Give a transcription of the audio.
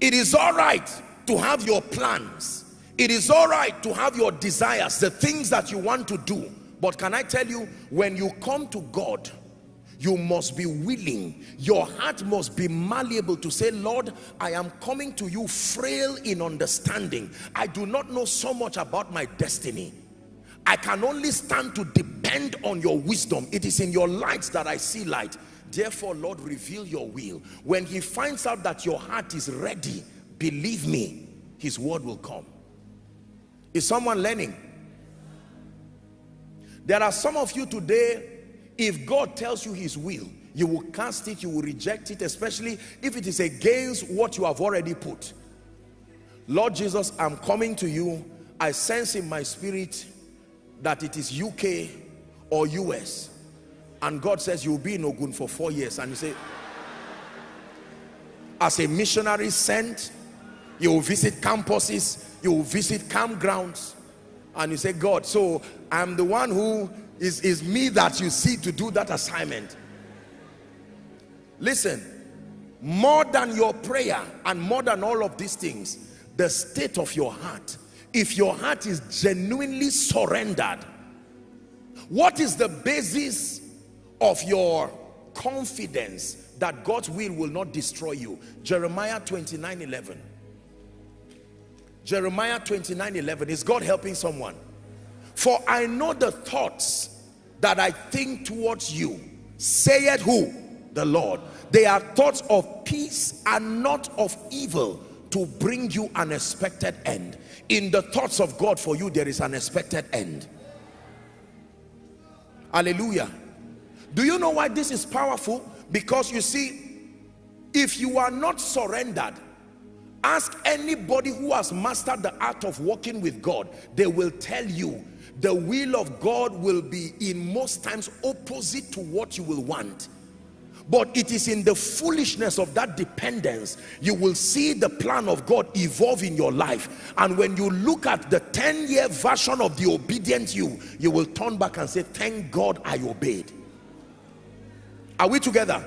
it is all right to have your plans. It is all right to have your desires the things that you want to do. But can I tell you when you come to God you must be willing your heart must be malleable to say lord i am coming to you frail in understanding. I do not know so much about my destiny. I can only stand to depend on your wisdom. It is in your lights that i see light therefore lord reveal your will when he finds out that your heart is ready believe me his word will come is someone learning there are some of you today if God tells you his will, you will cast it, you will reject it, especially if it is against what you have already put. Lord Jesus, I'm coming to you. I sense in my spirit that it is UK or US. And God says you'll be in Ogun for four years. And you say, as a missionary sent, you will visit campuses, you will visit campgrounds. And you say, God, so I'm the one who is, is me that you see to do that assignment. Listen, more than your prayer and more than all of these things, the state of your heart. If your heart is genuinely surrendered, what is the basis of your confidence that God's will will not destroy you? Jeremiah 29 11. Jeremiah 29 11. Is God helping someone? For I know the thoughts that I think towards you, saith who? The Lord. They are thoughts of peace and not of evil to bring you an expected end. In the thoughts of God for you, there is an expected end. Hallelujah. Do you know why this is powerful? Because you see, if you are not surrendered, ask anybody who has mastered the art of walking with God, they will tell you the will of God will be in most times opposite to what you will want. But it is in the foolishness of that dependence you will see the plan of God evolve in your life. And when you look at the 10-year version of the obedient you you will turn back and say thank God I obeyed are we together